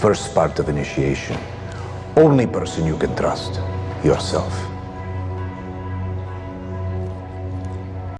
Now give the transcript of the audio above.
first part of initiation. Only person you can trust, yourself.